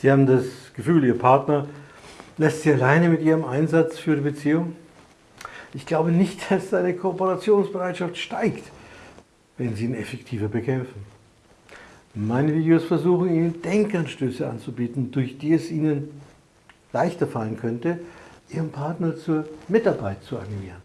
Sie haben das Gefühl, Ihr Partner lässt Sie alleine mit Ihrem Einsatz für die Beziehung? Ich glaube nicht, dass seine Kooperationsbereitschaft steigt, wenn Sie ihn effektiver bekämpfen. Meine Videos versuchen Ihnen Denkanstöße anzubieten, durch die es Ihnen leichter fallen könnte, Ihren Partner zur Mitarbeit zu animieren.